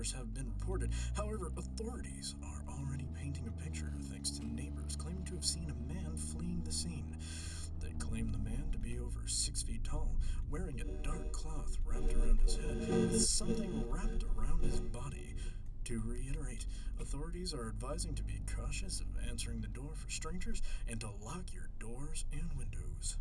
Have been reported. However, authorities are already painting a picture thanks to neighbors claiming to have seen a man fleeing the scene. They claim the man to be over six feet tall, wearing a dark cloth wrapped around his head with something wrapped around his body. To reiterate, authorities are advising to be cautious of answering the door for strangers and to lock your doors and windows.